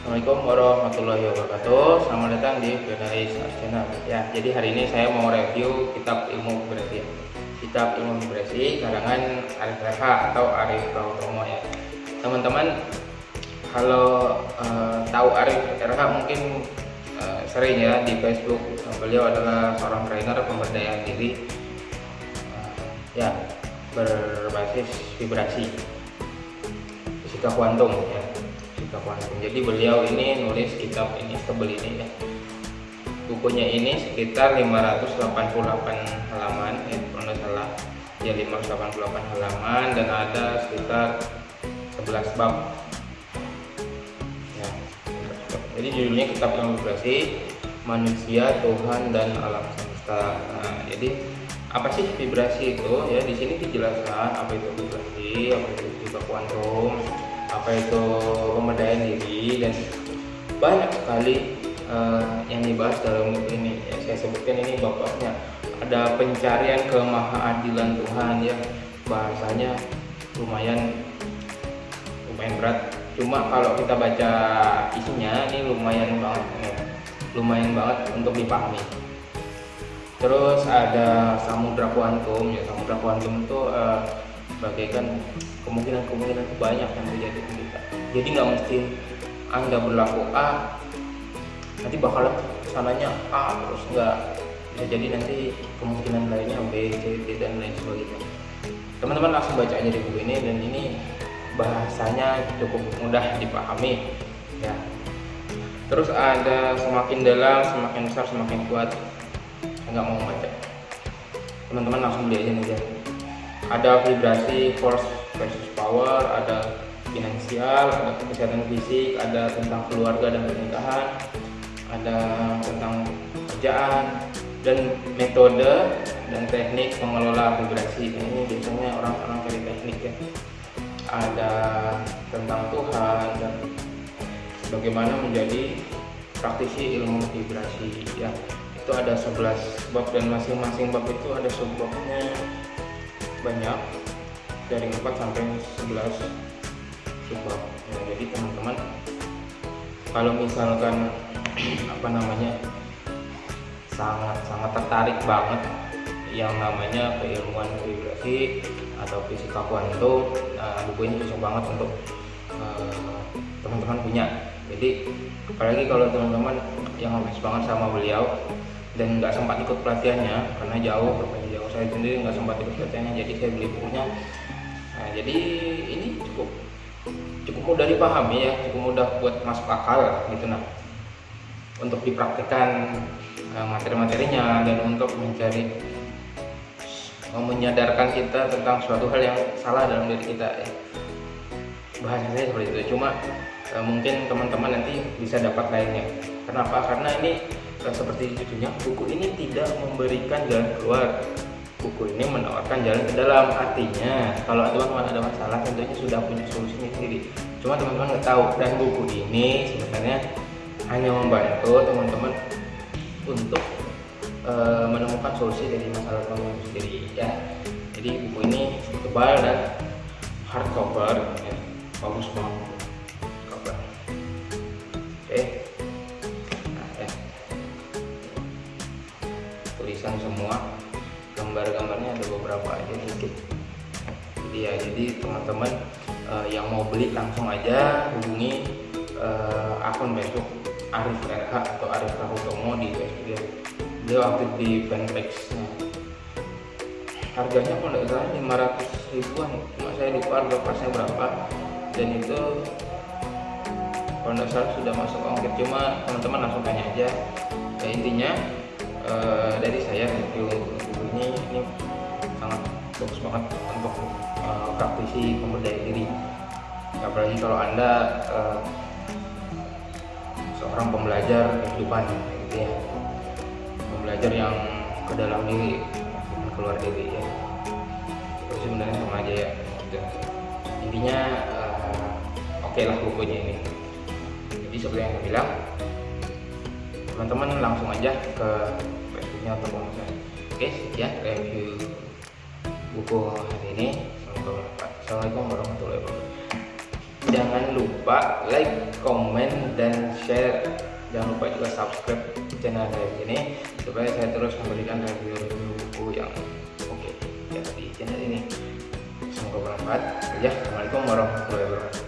Assalamualaikum warahmatullahi wabarakatuh. Selamat datang di Jurnalis Channel. Ya, jadi hari ini saya mau review kitab ilmu vibrasi Kitab ilmu vibrasi karangan Arif RH atau Arif Rautomo ya. Teman-teman kalau uh, tahu Arif RH mungkin uh, sering ya di Facebook. Beliau adalah seorang trainer pemberdayaan diri uh, Ya, berbasis vibrasi. Fisika kuantum ya kuantum jadi beliau ini nulis kitab ini tebel ini ya. Bukunya ini sekitar 588 halaman ya kalau salah. Ya 588 halaman dan ada sekitar 11 bab. Ya jadi judulnya kitab vibrasi manusia Tuhan dan alam semesta. Nah, jadi apa sih vibrasi itu? Ya di sini dijelaskan apa itu vibrasi apa itu juga kuantum apa itu diri dan banyak sekali uh, yang dibahas dalam buku ini ya, saya sebutkan ini bapaknya. Ada pencarian kemahaadilan Tuhan ya. Bahasanya lumayan lumayan berat. Cuma kalau kita baca isinya ini lumayan banget ya. lumayan banget untuk dipahami. Terus ada samudra kuantum ya. Samudra kuantum itu uh, bagaikan kemungkinan-kemungkinan banyak yang terjadi jadi nggak mesti anda berlaku A nanti bakalan sananya A terus nggak bisa jadi nanti kemungkinan lainnya B, C, D dan lain sebagainya. Teman-teman langsung baca aja di buku ini dan ini bahasanya cukup mudah dipahami ya. Terus ada semakin dalam semakin besar semakin kuat nggak mau baca. Teman-teman langsung beli aja nih ya. Ada vibrasi force versus power ada finansial ada kesehatan fisik ada tentang keluarga dan pernikahan ada tentang kerjaan dan metode dan teknik mengelola vibrasi ini biasanya orang-orang cari teknik ya. Ada tentang Tuhan dan bagaimana menjadi praktisi ilmu vibrasi. Ya itu ada 11 bab dan masing-masing bab itu ada subbabnya banyak dari 4 sampai 11 ya, jadi teman-teman kalau misalkan apa namanya sangat-sangat tertarik banget yang namanya keilmuan vibrasi atau fisika kuantum nah, buku ini cocok banget untuk teman-teman uh, punya. Jadi apalagi kalau teman-teman yang habis banget sama beliau dan nggak sempat ikut pelatihannya karena jauh jauh saya sendiri nggak sempat ikut pelatihannya jadi saya beli bukunya. Nah jadi cukup mudah dipahami ya cukup mudah buat masuk akal gitu nah untuk dipraktikkan uh, materi-materinya dan untuk mencari uh, menyadarkan kita tentang suatu hal yang salah dalam diri kita ya. Bahasa saya seperti itu cuma uh, mungkin teman-teman nanti bisa dapat lainnya. Kenapa? Karena ini seperti judulnya buku ini tidak memberikan jalan keluar buku ini menawarkan jalan ke dalam. Artinya kalau teman-teman ada masalah tentunya sudah punya solusinya sendiri. Cuma teman-teman nggak tahu dan buku ini sebenarnya hanya membantu teman-teman untuk uh, menemukan solusi dari masalah teman sendiri. Ya jadi buku ini tebal dan hardcover ya, bagus banget. Oke gambar-gambarnya ada beberapa aja sedikit jadi ya jadi teman-teman uh, yang mau beli langsung aja hubungi uh, akun Facebook Arif RH atau Arif Rahutomo di dia beliau aktif di fanpage nya harganya kalau tidak salah 500 ribuan. Cuma saya lupa harga pasnya berapa. Dan itu kalau tidak sudah masuk ongkir. Cuma teman-teman langsung tanya aja. Ya, intinya uh, dari saya review ini ini sangat bagus banget untuk uh, praktisi pemberdayaan diri. Apalagi kalau anda uh, seorang pembelajar kehidupan gitu ya. Pembelajar yang ke dalam diri keluar diri ya. Terus sebenarnya sama aja ya gitu. intinya uh, oke okay lah bukunya ini. Jadi seperti yang saya bilang teman-teman langsung aja ke facebooknya atau saya oke sekian review buku hari ini. Assalamualaikum warahmatullahi wabarakatuh. Jangan lupa like comment dan share. Jangan lupa juga subscribe channel saya ini supaya saya terus memberikan review-review buku yang oke okay, ya di channel ini. Semoga bermanfaat. Ya assalamualaikum warahmatullahi wabarakatuh